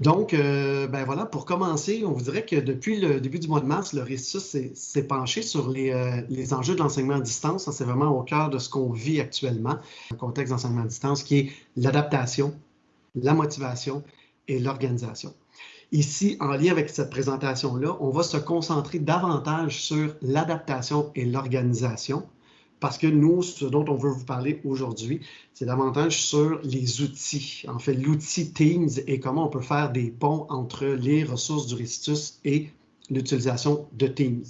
Donc, euh, ben voilà, pour commencer, on vous dirait que depuis le début du mois de mars, le RISUS s'est penché sur les, euh, les enjeux de l'enseignement à distance. C'est vraiment au cœur de ce qu'on vit actuellement, le contexte d'enseignement à distance, qui est l'adaptation, la motivation et l'organisation. Ici, en lien avec cette présentation-là, on va se concentrer davantage sur l'adaptation et l'organisation, parce que nous, ce dont on veut vous parler aujourd'hui, c'est davantage sur les outils. En fait, l'outil Teams et comment on peut faire des ponts entre les ressources du Ristus et l'utilisation de Teams.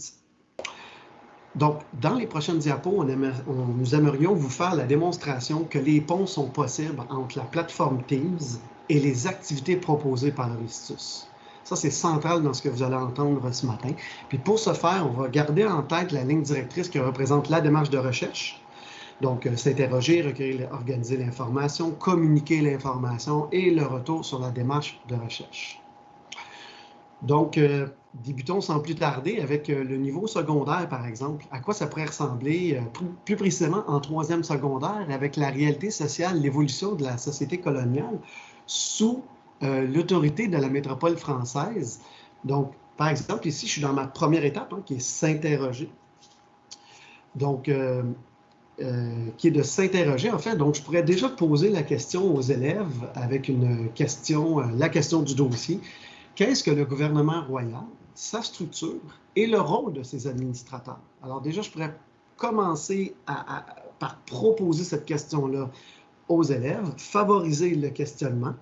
Donc, dans les prochaines diapos, on nous aimerions vous faire la démonstration que les ponts sont possibles entre la plateforme Teams et les activités proposées par le Ristus. Ça, c'est central dans ce que vous allez entendre ce matin. Puis pour ce faire, on va garder en tête la ligne directrice qui représente la démarche de recherche. Donc, euh, s'interroger, recueillir, organiser l'information, communiquer l'information et le retour sur la démarche de recherche. Donc, euh, débutons sans plus tarder avec euh, le niveau secondaire, par exemple. À quoi ça pourrait ressembler plus précisément en troisième secondaire avec la réalité sociale, l'évolution de la société coloniale sous euh, l'autorité de la métropole française. Donc, par exemple, ici, je suis dans ma première étape, hein, qui est s'interroger. Donc, euh, euh, qui est de s'interroger, en fait. Donc, je pourrais déjà poser la question aux élèves avec une question, la question du dossier. Qu'est-ce que le gouvernement royal, sa structure et le rôle de ses administrateurs? Alors, déjà, je pourrais commencer par proposer cette question-là aux élèves, favoriser le questionnement,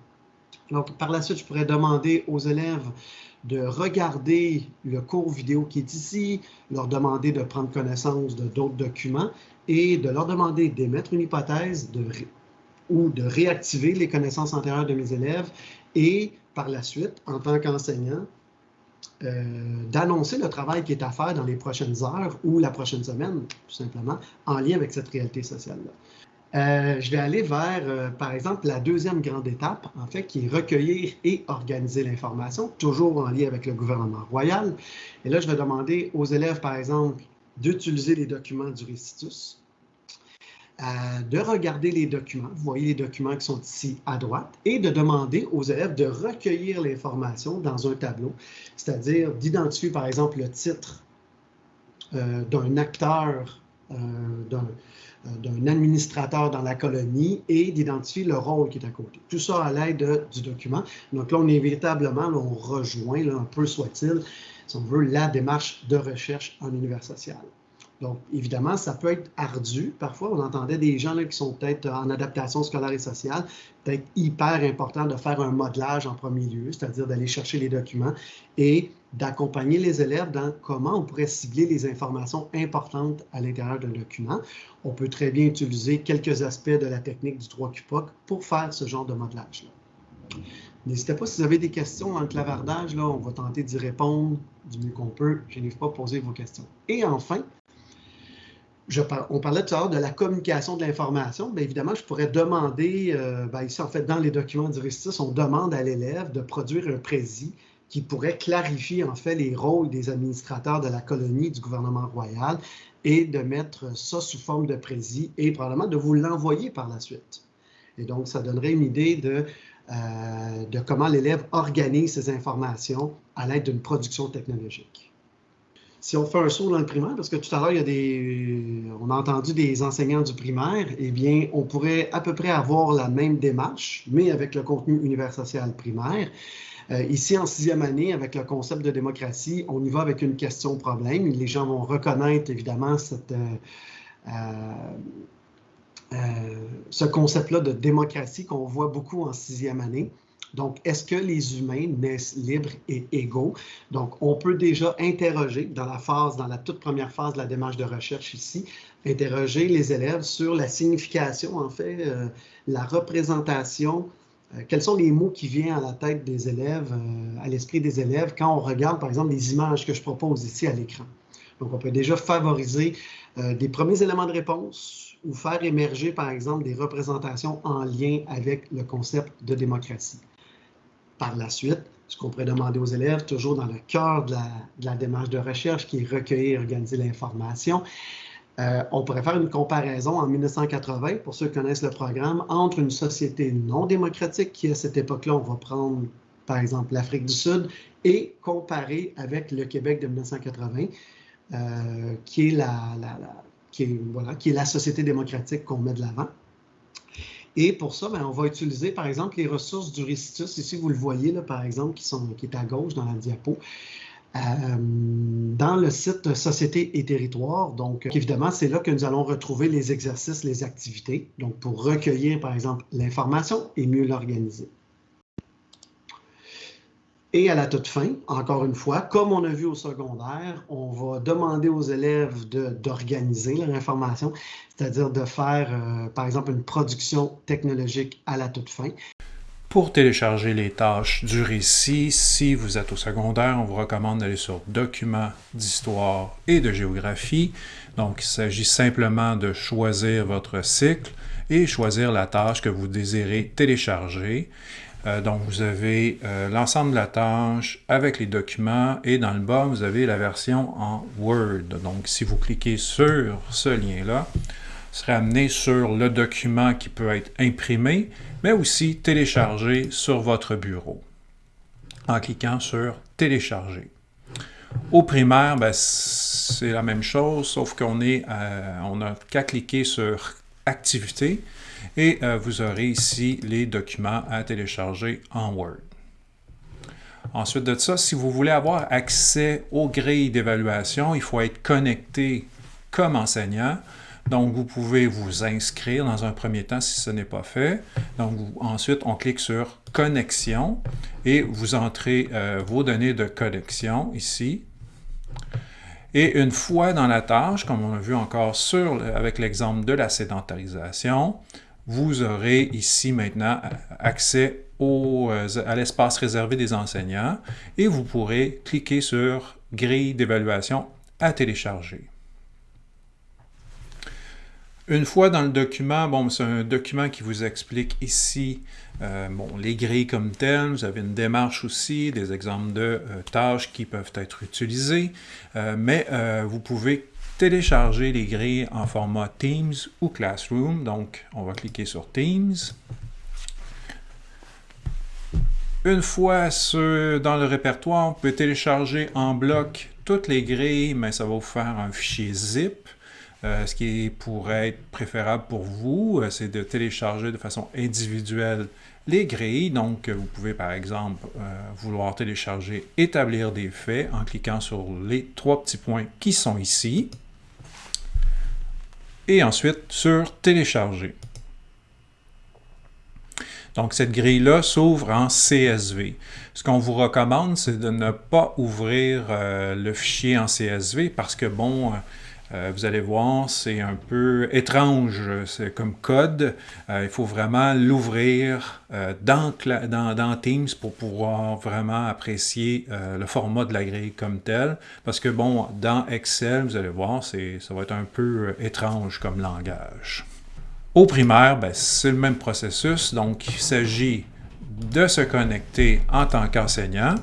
donc, par la suite, je pourrais demander aux élèves de regarder le cours vidéo qui est ici, leur demander de prendre connaissance de d'autres documents et de leur demander d'émettre une hypothèse ou de réactiver les connaissances antérieures de mes élèves et par la suite, en tant qu'enseignant, euh, d'annoncer le travail qui est à faire dans les prochaines heures ou la prochaine semaine, tout simplement, en lien avec cette réalité sociale-là. Euh, je vais aller vers, euh, par exemple, la deuxième grande étape, en fait, qui est recueillir et organiser l'information, toujours en lien avec le gouvernement royal. Et là, je vais demander aux élèves, par exemple, d'utiliser les documents du Récitus, euh, de regarder les documents, vous voyez les documents qui sont ici à droite, et de demander aux élèves de recueillir l'information dans un tableau, c'est-à-dire d'identifier, par exemple, le titre d'un acteur, d'un d'un administrateur dans la colonie et d'identifier le rôle qui est à côté. Tout ça à l'aide du document. Donc là, on inévitablement, on rejoint, un peu soit-il, si on veut, la démarche de recherche en univers social. Donc, évidemment, ça peut être ardu. Parfois, on entendait des gens là, qui sont peut-être en adaptation scolaire et sociale, peut-être hyper important de faire un modelage en premier lieu, c'est-à-dire d'aller chercher les documents et d'accompagner les élèves dans comment on pourrait cibler les informations importantes à l'intérieur d'un document. On peut très bien utiliser quelques aspects de la technique du 3 QPOC pour faire ce genre de modelage-là. N'hésitez pas si vous avez des questions dans le clavardage, là, on va tenter d'y répondre du mieux qu'on peut. Je n'ai pas poser vos questions. Et enfin, on parlait tout à l'heure de la communication de l'information. Bien évidemment, je pourrais demander, euh, ben, ici en fait, dans les documents du on demande à l'élève de produire un précis qui pourrait clarifier en fait les rôles des administrateurs de la colonie du gouvernement royal et de mettre ça sous forme de précis et probablement de vous l'envoyer par la suite. Et donc, ça donnerait une idée de, euh, de comment l'élève organise ces informations à l'aide d'une production technologique si on fait un saut dans le primaire, parce que tout à l'heure, des, on a entendu des enseignants du primaire, eh bien, on pourrait à peu près avoir la même démarche, mais avec le contenu univers social primaire. Euh, ici, en sixième année, avec le concept de démocratie, on y va avec une question-problème. Les gens vont reconnaître, évidemment, euh, euh, ce concept-là de démocratie qu'on voit beaucoup en sixième année. Donc, est-ce que les humains naissent libres et égaux? Donc, on peut déjà interroger dans la toute première phase de la démarche de recherche ici, interroger les élèves sur la signification, en fait, la représentation, quels sont les mots qui viennent à la tête des élèves, euh, à l'esprit des élèves, quand on regarde, par exemple, les images que je propose ici à l'écran? Donc, on peut déjà favoriser des premiers éléments de réponse ou faire émerger, par exemple, des représentations en lien avec le concept de démocratie par la suite, ce qu'on pourrait demander aux élèves, toujours dans le cœur de la, démarche de recherche qui est recueillir et organiser l'information. Euh, on pourrait faire une comparaison en 1980, pour ceux qui connaissent le programme, entre une société non démocratique qui, à cette époque-là, on va prendre par exemple l'Afrique du Sud, et comparer avec le Québec de 1980, euh, qui, est la, société démocratique qu'on met de l'avant. Et pour ça, ben, on va utiliser, par exemple, les ressources du Récitus. Ici, vous le voyez, par exemple, qui est à gauche dans la diapo. Euh, dans le site Société et territoire. Donc, évidemment, c'est là que nous allons retrouver les exercices, les activités, donc pour recueillir, par exemple, l'information et mieux l'organiser. Et à la toute fin, encore une fois, comme on a vu au secondaire, on va demander aux élèves d'organiser leur information, c'est-à-dire de faire, euh, par exemple, une production technologique à la toute fin. Pour télécharger les tâches du récit, si vous êtes au secondaire, on vous recommande d'aller sur Documents d'histoire et de géographie. Donc, il s'agit simplement de choisir votre cycle et choisir la tâche que vous désirez télécharger. Euh, donc, vous avez euh, l'ensemble de la tâche avec les documents et dans le bas, vous avez la version en Word. Donc, si vous cliquez sur ce lien-là, serait amené sur le document qui peut être imprimé, mais aussi téléchargé sur votre bureau en cliquant sur Télécharger. Au primaire, ben, c'est la même chose, sauf qu'on euh, n'a qu'à cliquer sur Activité et euh, vous aurez ici les documents à télécharger en Word. Ensuite de ça, si vous voulez avoir accès aux grilles d'évaluation, il faut être connecté comme enseignant. Donc, vous pouvez vous inscrire dans un premier temps si ce n'est pas fait. Donc, ensuite, on clique sur « Connexion » et vous entrez euh, vos données de connexion ici. Et une fois dans la tâche, comme on a vu encore avec l'exemple de la sédentarisation, vous aurez ici maintenant accès au, euh, à l'espace réservé des enseignants et vous pourrez cliquer sur « Grille d'évaluation à télécharger ». Une fois dans le document, bon, c'est un document qui vous explique ici euh, bon, les grilles comme telles. Vous avez une démarche aussi, des exemples de euh, tâches qui peuvent être utilisées, euh, mais vous pouvez télécharger les grilles en format Teams ou Classroom. Donc, on va cliquer sur Teams. Une fois dans le répertoire, on peut télécharger en bloc toutes les grilles, mais ça va vous faire un fichier zip. Euh, ce qui pourrait être préférable pour vous, euh, c'est de télécharger de façon individuelle les grilles. Donc, vous pouvez par exemple euh, vouloir télécharger « Établir des faits » en cliquant sur les trois petits points qui sont ici. Et ensuite sur « Télécharger ». Donc, cette grille-là s'ouvre en CSV. Ce qu'on vous recommande, c'est de ne pas ouvrir le fichier en CSV parce que, bon, euh, vous allez voir, c'est un peu étrange comme code. Euh, il faut vraiment l'ouvrir euh, dans, dans, Teams pour pouvoir vraiment apprécier le format de la grille comme tel. Parce que bon, dans Excel, vous allez voir, ça va être un peu étrange comme langage. Au primaire, ben, c'est le même processus. Donc, il s'agit de se connecter en tant qu'enseignant.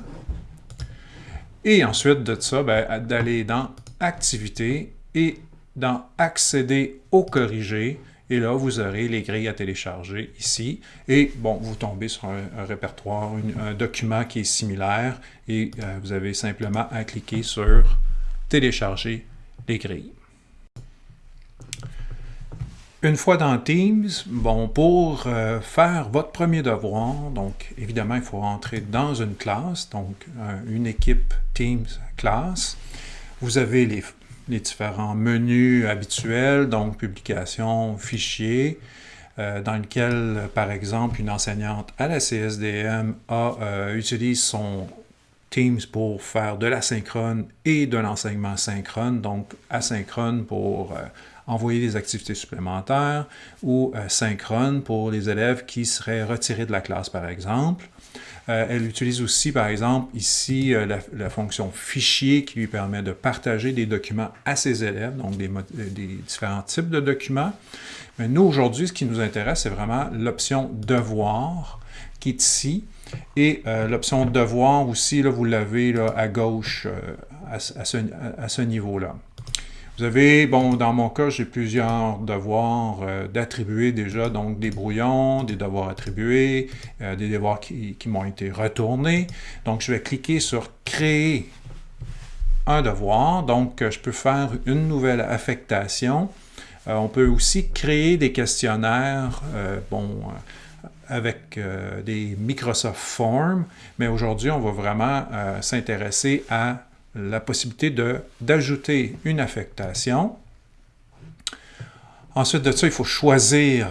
Et ensuite de ça, ben, d'aller dans Activités et dans Accéder au corrigé, et là, vous aurez les grilles à télécharger ici. Et bon, vous tombez sur un, répertoire, un document qui est similaire et euh, vous avez simplement à cliquer sur Télécharger les grilles. Une fois dans Teams, bon, pour euh, faire votre premier devoir, donc évidemment, il faut rentrer dans une classe, donc une équipe Teams classe. Vous avez les, les différents menus habituels, donc publication, fichiers, euh, dans lequel, par exemple, une enseignante à la CSDM a, euh, utilise son Teams pour faire de l'asynchrone et de l'enseignement synchrone, donc asynchrone pour euh, envoyer des activités supplémentaires ou synchrone pour les élèves qui seraient retirés de la classe, par exemple. Euh, elle utilise aussi, par exemple, ici, euh, la, fonction fichier qui lui permet de partager des documents à ses élèves, donc des, différents types de documents. Mais nous, aujourd'hui, ce qui nous intéresse, c'est vraiment l'option devoir qui est ici. Et euh, l'option devoir aussi, là, vous l'avez à gauche à, ce, niveau-là. Vous avez, bon, dans mon cas, j'ai plusieurs devoirs euh, d'attribuer déjà, donc des brouillons, des devoirs attribués, euh, des devoirs qui, qui m'ont été retournés. Donc, je vais cliquer sur « Créer un devoir ». Donc, je peux faire une nouvelle affectation. on peut aussi créer des questionnaires, bon, avec des Microsoft Forms, mais aujourd'hui, on va vraiment s'intéresser à la possibilité d'ajouter une affectation. Ensuite de ça, il faut choisir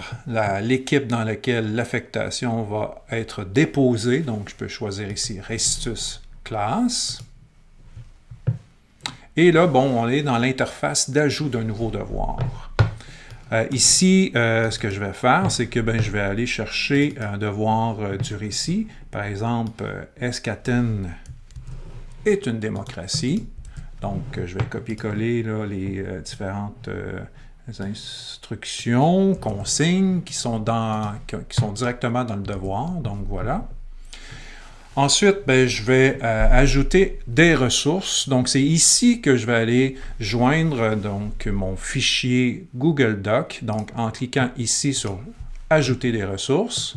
l'équipe dans laquelle l'affectation va être déposée. Donc, je peux choisir ici Restus Class. Et là, bon, on est dans l'interface d'ajout d'un nouveau devoir. Euh, ici, euh, ce que je vais faire, c'est que ben, je vais aller chercher un devoir euh, du récit. Par exemple, Escaten est une démocratie. Donc, euh, je vais copier-coller les euh, différentes euh, instructions, consignes qui sont, dans, qui sont directement dans le devoir. Donc, voilà. Ensuite, ben, je vais ajouter des ressources. Donc, c'est ici que je vais aller joindre donc, mon fichier Google Doc. Donc, en cliquant ici sur « Ajouter des ressources »,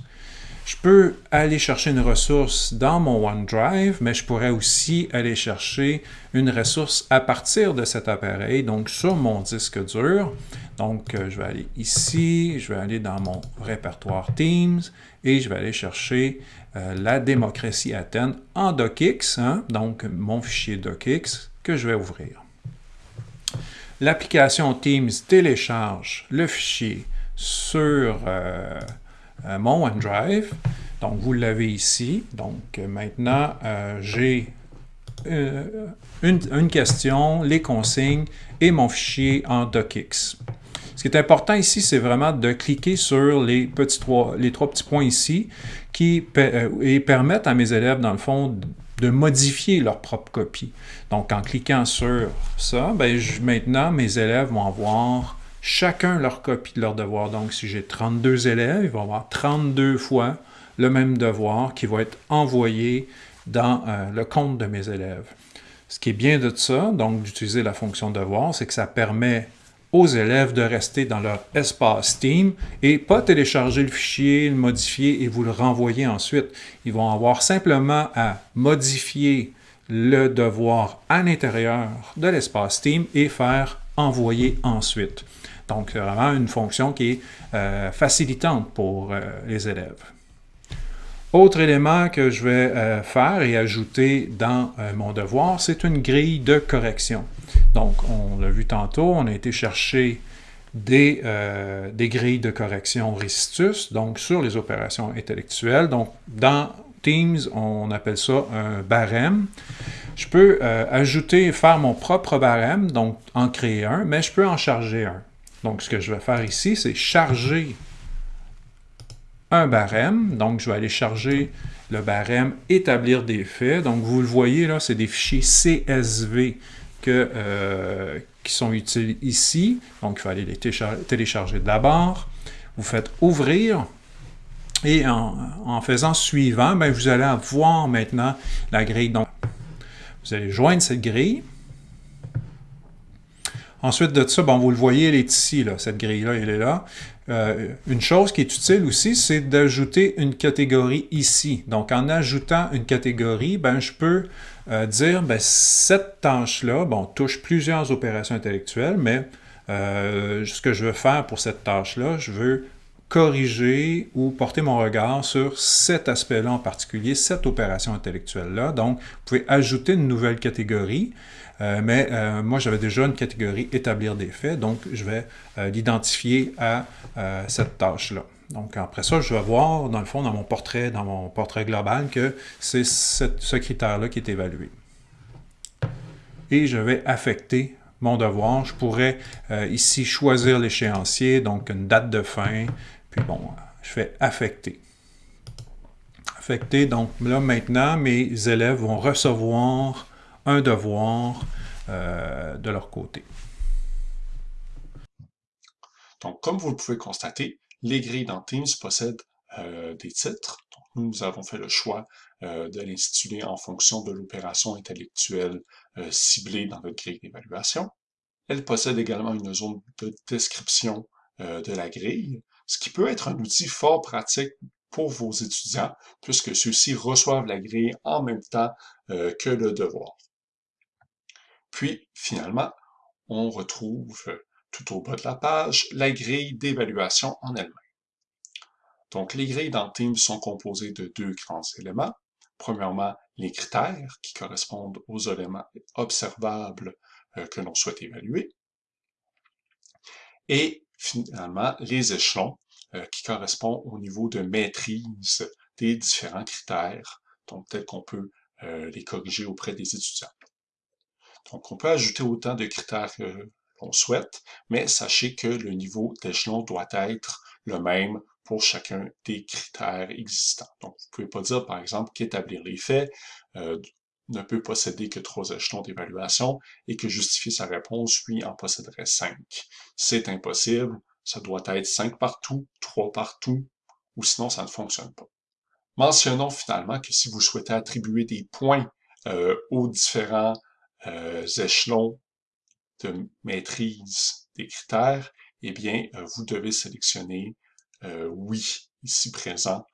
je peux aller chercher une ressource dans mon OneDrive, mais je pourrais aussi aller chercher une ressource à partir de cet appareil, donc sur mon disque dur. Donc, euh, je vais aller ici, je vais aller dans mon répertoire Teams et je vais aller chercher euh, la démocratie Athènes en docx, hein, donc mon fichier docx que je vais ouvrir. L'application Teams télécharge le fichier sur euh, mon OneDrive. Donc, vous l'avez ici. Donc, euh, maintenant, euh, j'ai une, question, les consignes et mon fichier en docx. Ce qui est important ici, c'est vraiment de cliquer sur les, trois, petits points ici qui et permettent à mes élèves, dans le fond, de modifier leur propre copie. Donc, en cliquant sur ça, ben, maintenant, mes élèves vont avoir chacun leur copie de leur devoir. Donc, si j'ai 32 élèves, il va y avoir 32 fois le même devoir qui va être envoyé dans euh, le compte de mes élèves. Ce qui est bien de ça, donc d'utiliser la fonction devoir, c'est que ça permet aux élèves de rester dans leur espace Team et pas télécharger le fichier, le modifier et vous le renvoyer ensuite. Ils vont avoir simplement à modifier le devoir à l'intérieur de l'espace Team et faire envoyer ensuite. Donc, c'est vraiment une fonction qui est euh, facilitante pour euh, les élèves. Autre élément que je vais euh, faire et ajouter dans mon devoir, c'est une grille de correction. Donc, on l'a vu tantôt, on a été chercher des, des grilles de correction Ristus, donc sur les opérations intellectuelles. Donc, dans Teams, on appelle ça un barème. Je peux ajouter, faire mon propre barème, donc en créer un, mais je peux en charger un. Donc, ce que je vais faire ici, c'est charger un barème. Donc, je vais aller charger le barème « Établir des faits ». Donc, vous le voyez, là, c'est des fichiers CSV que, euh, qui sont utiles ici. Donc, il faut aller les télécharger d'abord. Vous faites « Ouvrir ». Et en, faisant suivant, ben, vous allez voir maintenant la grille. Donc, vous allez joindre cette grille. Ensuite de ça, bon, vous le voyez, elle est ici, là, cette grille-là, elle est là. Euh, une chose qui est utile aussi, c'est d'ajouter une catégorie ici. Donc, en ajoutant une catégorie, ben, je peux euh, dire, ben, cette tâche-là, bon, touche plusieurs opérations intellectuelles, mais euh, ce que je veux faire pour cette tâche-là, je veux corriger ou porter mon regard sur cet aspect-là en particulier, cette opération intellectuelle-là. Donc, vous pouvez ajouter une nouvelle catégorie. Euh, mais euh, moi, j'avais déjà une catégorie « Établir des faits », donc je vais euh, l'identifier à cette tâche-là. Donc après ça, je vais voir, dans le fond, dans mon portrait, dans mon portrait global, que c'est ce critère-là qui est évalué. Et je vais affecter mon devoir. Je pourrais ici choisir l'échéancier, donc une date de fin, puis bon, je fais affecter. Affecter, donc là maintenant, mes élèves vont recevoir un devoir euh, de leur côté. Donc, comme vous le pouvez constater, les grilles dans Teams possèdent euh, des titres. nous avons fait le choix euh, de l'intituler en fonction de l'opération intellectuelle ciblée dans notre grille d'évaluation. Elle possède également une zone de description de la grille, ce qui peut être un outil fort pratique pour vos étudiants, puisque ceux-ci reçoivent la grille en même temps euh, que le devoir. Puis, finalement, on retrouve tout au bas de la page la grille d'évaluation en elle-même. Donc, les grilles dans Teams sont composées de deux grands éléments. Premièrement, les critères qui correspondent aux éléments observables euh, que l'on souhaite évaluer. Et finalement, les échelons euh, qui correspondent au niveau de maîtrise des différents critères, donc tel qu'on peut euh, les corriger auprès des étudiants. Donc, on peut ajouter autant de critères que l'on souhaite, mais sachez que le niveau d'échelon doit être le même pour chacun des critères existants. Donc, vous ne pouvez pas dire, par exemple, qu'établir les faits euh, ne peut posséder que trois échelons d'évaluation et que justifier sa réponse, lui, en posséderait cinq. C'est impossible, ça doit être cinq partout, trois partout, ou sinon ça ne fonctionne pas. Mentionnons finalement que si vous souhaitez attribuer des points euh, aux différents euh, échelons de maîtrise des critères, eh bien, vous devez sélectionner euh, oui ici présent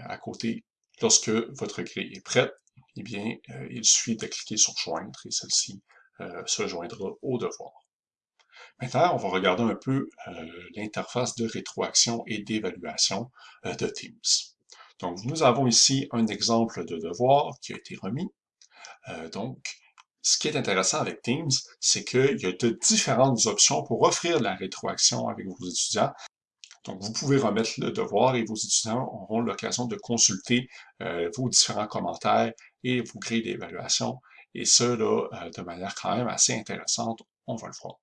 euh, à côté. Lorsque votre grille est prête, eh bien, euh, il suffit de cliquer sur Joindre et celle-ci se joindra au devoir. Maintenant, on va regarder un peu l'interface de rétroaction et d'évaluation de Teams. Donc, nous avons ici un exemple de devoir qui a été remis. donc, ce qui est intéressant avec Teams, c'est qu'il y a différentes options pour offrir la rétroaction avec vos étudiants. Donc, vous pouvez remettre le devoir et vos étudiants auront l'occasion de consulter euh, vos différents commentaires et vos grilles d'évaluation. Et ça, là, euh, de manière quand même assez intéressante, on va le voir.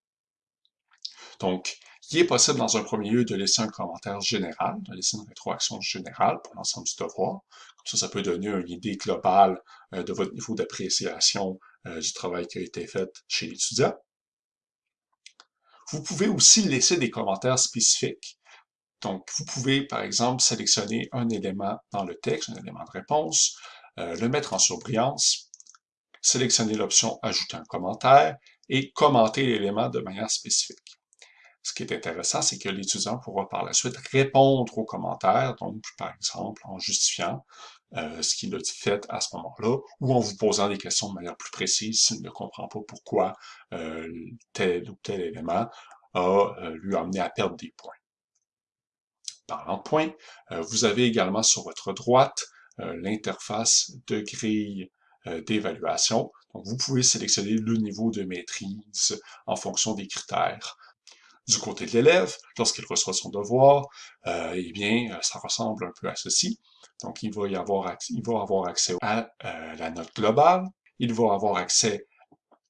Donc, il est possible dans un premier lieu de laisser un commentaire général, de laisser une rétroaction générale pour l'ensemble du devoir. Comme ça, ça peut donner une idée globale euh, de votre niveau d'appréciation du travail qui a été fait chez l'étudiant. Vous pouvez aussi laisser des commentaires spécifiques. Donc, vous pouvez, par exemple, sélectionner un élément dans le texte, un élément de réponse, euh, le mettre en surbrillance, sélectionner l'option « Ajouter un commentaire » et commenter l'élément de manière spécifique. Ce qui est intéressant, c'est que l'étudiant pourra par la suite répondre aux commentaires, donc par exemple en justifiant euh, ce qu'il a fait à ce moment-là, ou en vous posant des questions de manière plus précise s'il ne comprend pas pourquoi euh, tel ou tel élément a lui amené à perdre des points. Parlant de points, euh, vous avez également sur votre droite euh, l'interface de grille euh, d'évaluation. Donc, vous pouvez sélectionner le niveau de maîtrise en fonction des critères. Du côté de l'élève, lorsqu'il reçoit son devoir, eh bien, ça ressemble un peu à ceci. Donc, il va, y avoir, accès, il va avoir accès à la note globale, il va avoir accès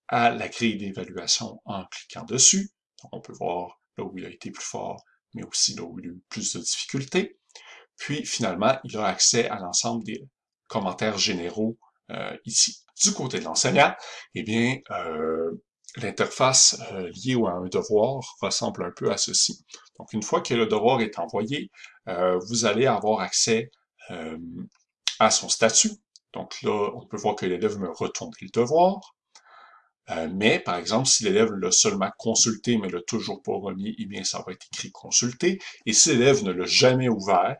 à la grille d'évaluation en cliquant dessus. Donc, on peut voir là où il a été plus fort, mais aussi là où il a eu plus de difficultés. Puis finalement, il a accès à l'ensemble des commentaires généraux euh, ici. Du côté de l'enseignant, eh bien, euh, l'interface euh, liée à un devoir ressemble un peu à ceci. Donc, une fois que le devoir est envoyé, vous allez avoir accès à son statut. Donc là, on peut voir que l'élève me retourne le devoir. Euh, mais, par exemple, si l'élève l'a seulement consulté, mais l'a toujours pas remis, eh bien, ça va être écrit consulté. Et si l'élève ne l'a jamais ouvert,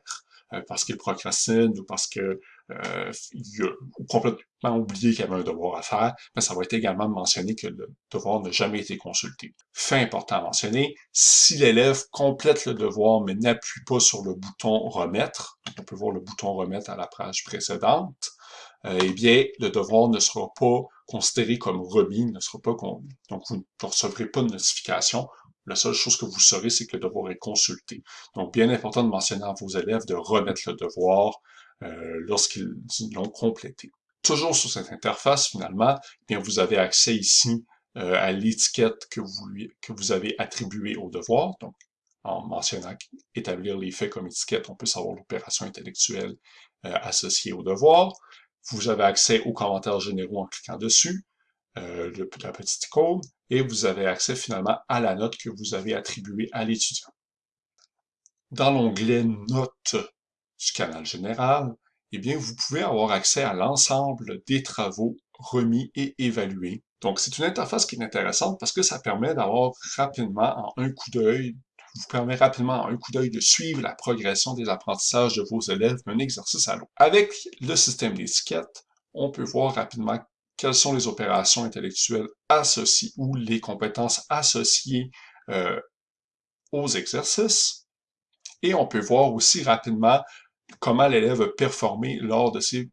euh, parce qu'il procrastine ou parce que euh, il a complètement oublié qu'il y avait un devoir à faire, mais ça va être également mentionné que le devoir n'a jamais été consulté. Fait important à mentionner, si l'élève complète le devoir mais n'appuie pas sur le bouton remettre, on peut voir le bouton remettre à la page précédente, euh, eh bien, le devoir ne sera pas considéré comme remis, ne sera pas donc vous ne recevrez pas de notification. La seule chose que vous saurez, c'est que le devoir est consulté. Donc, bien important de mentionner à vos élèves de remettre le devoir euh, lorsqu'ils l'ont complété. Toujours sur cette interface, finalement, eh bien, vous avez accès ici euh, à l'étiquette que vous, que vous avez attribuée au devoir. Donc, en mentionnant établir les faits comme étiquette, on peut savoir l'opération intellectuelle associée au devoir. Vous avez accès aux commentaires généraux en cliquant dessus, euh, la petite icône, et vous avez accès finalement à la note que vous avez attribuée à l'étudiant. Dans l'onglet Notes du canal général, eh bien, vous pouvez avoir accès à l'ensemble des travaux remis et évalués. Donc, c'est une interface qui est intéressante parce que ça permet d'avoir rapidement, en un coup d'œil, vous permet rapidement, en un coup d'œil, de suivre la progression des apprentissages de vos élèves d'un exercice à l'autre. Avec le système d'étiquette, on peut voir rapidement quelles sont les opérations intellectuelles associées ou les compétences associées euh, aux exercices. Et on peut voir aussi rapidement comment l'élève a performé lors de ces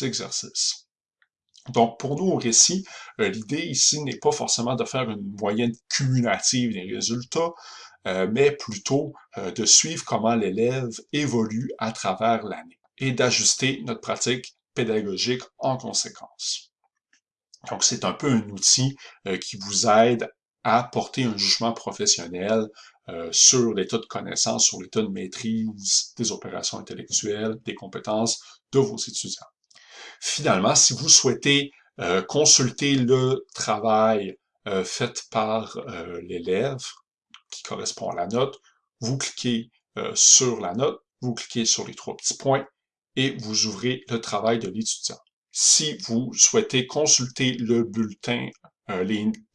exercices. Donc, pour nous, au récit, euh, l'idée ici n'est pas forcément de faire une moyenne cumulative des résultats, euh, mais plutôt euh, de suivre comment l'élève évolue à travers l'année et d'ajuster notre pratique pédagogique en conséquence. Donc, c'est un peu un outil qui vous aide à porter un jugement professionnel sur l'état de connaissance, sur l'état de maîtrise des opérations intellectuelles, des compétences de vos étudiants. Finalement, si vous souhaitez euh, consulter le travail euh, fait par euh, l'élève qui correspond à la note, vous cliquez sur la note, vous cliquez sur les trois petits points et vous ouvrez le travail de l'étudiant. Si vous souhaitez consulter le bulletin,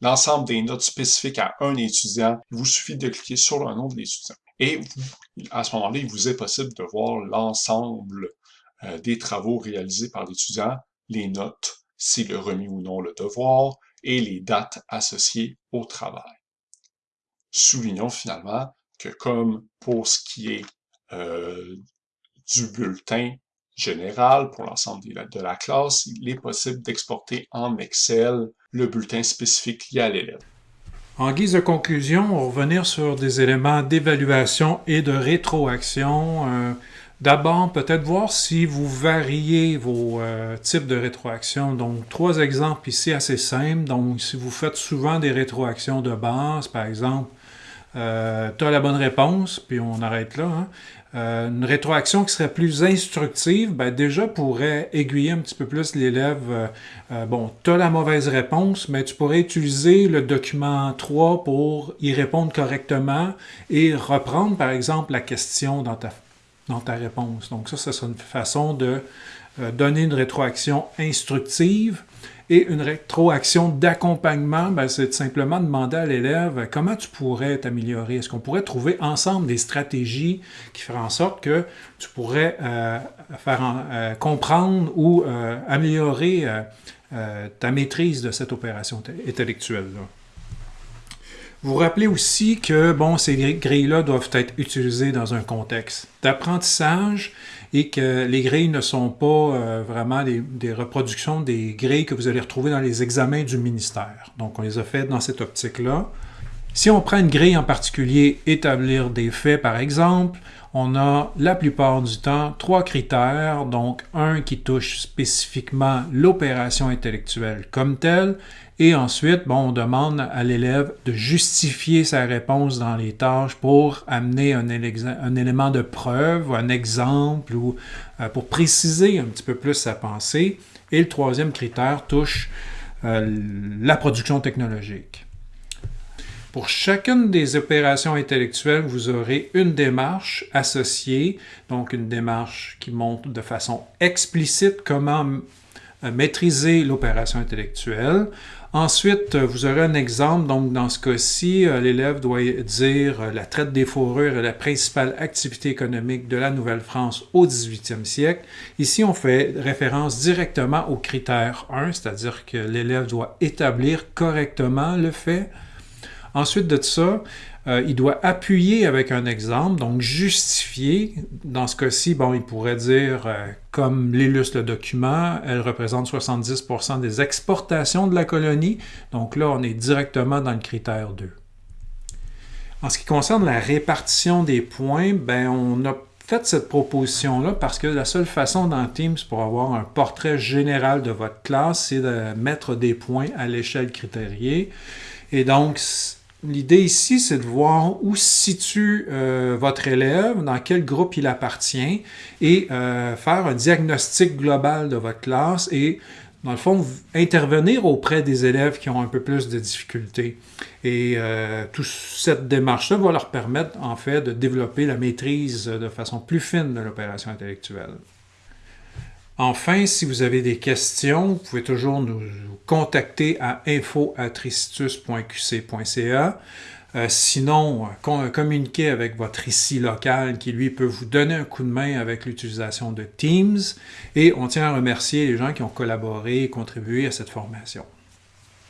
l'ensemble des notes spécifiques à un étudiant, il vous suffit de cliquer sur le nom de l'étudiant. Et à ce moment-là, il vous est possible de voir l'ensemble euh, des travaux réalisés par l'étudiant, les notes, s'il a remis ou non le devoir, et les dates associées au travail. Soulignons finalement que comme pour ce qui est euh, du bulletin général pour l'ensemble de la classe, il est possible d'exporter en Excel le bulletin spécifique lié à l'élève. En guise de conclusion, on va revenir sur des éléments d'évaluation et de rétroaction. Euh, D'abord, peut-être voir si vous variez vos euh, types de rétroactions. Donc, trois exemples ici assez simples. Donc, si vous faites souvent des rétroactions de base, par exemple, euh, tu as la bonne réponse, puis on arrête là. Hein. Euh, une rétroaction qui serait plus instructive, ben déjà pourrait aiguiller un petit peu plus l'élève. bon, tu as la mauvaise réponse, mais tu pourrais utiliser le document 3 pour y répondre correctement et reprendre, par exemple, la question dans ta dans ta réponse. Donc ça, ça serait une façon de euh, donner une rétroaction instructive et une rétroaction d'accompagnement, ben, c'est simplement demander à l'élève comment tu pourrais t'améliorer? Est-ce qu'on pourrait trouver ensemble des stratégies qui feraient en sorte que tu pourrais euh, faire euh, comprendre ou améliorer ta maîtrise de cette opération intellectuelle-là? Vous rappelez aussi que bon, ces grilles-là doivent être utilisées dans un contexte d'apprentissage et que les grilles ne sont pas euh, vraiment des, reproductions des grilles que vous allez retrouver dans les examens du ministère. Donc, on les a faites dans cette optique-là. Si on prend une grille en particulier, établir des faits par exemple, on a la plupart du temps trois critères, donc un qui touche spécifiquement l'opération intellectuelle comme telle, et ensuite, bon, on demande à l'élève de justifier sa réponse dans les tâches pour amener un, élément de preuve, un exemple, ou euh, pour préciser un petit peu plus sa pensée. Et le troisième critère touche euh, la production technologique. Pour chacune des opérations intellectuelles, vous aurez une démarche associée, donc une démarche qui montre de façon explicite comment maîtriser l'opération intellectuelle. Ensuite, euh, vous aurez un exemple. Donc, dans ce cas-ci, euh, l'élève doit dire la traite des fourrures est la principale activité économique de la Nouvelle-France au 18e siècle. Ici, on fait référence directement au critère 1, c'est-à-dire que l'élève doit établir correctement le fait. Ensuite de ça, euh, il doit appuyer avec un exemple, donc justifier. Dans ce cas-ci, bon, il pourrait dire, euh, comme l'illustre le document, elle représente 70% des exportations de la colonie. Donc là, on est directement dans le critère 2. En ce qui concerne la répartition des points, ben, on a fait cette proposition-là parce que la seule façon dans Teams pour avoir un portrait général de votre classe, c'est de mettre des points à l'échelle critériée. Et donc, L'idée ici, c'est de voir où se situe euh, votre élève, dans quel groupe il appartient, et euh, faire un diagnostic global de votre classe et, dans le fond, intervenir auprès des élèves qui ont un peu plus de difficultés. Et euh, toute cette démarche-là va leur permettre, en fait, de développer la maîtrise de façon plus fine de l'opération intellectuelle. Enfin, si vous avez des questions, vous pouvez toujours nous contacter à info.tristitus.qc.ca. Euh, sinon, communiquez avec votre ICI local qui, lui, peut vous donner un coup de main avec l'utilisation de Teams. Et on tient à remercier les gens qui ont collaboré et contribué à cette formation.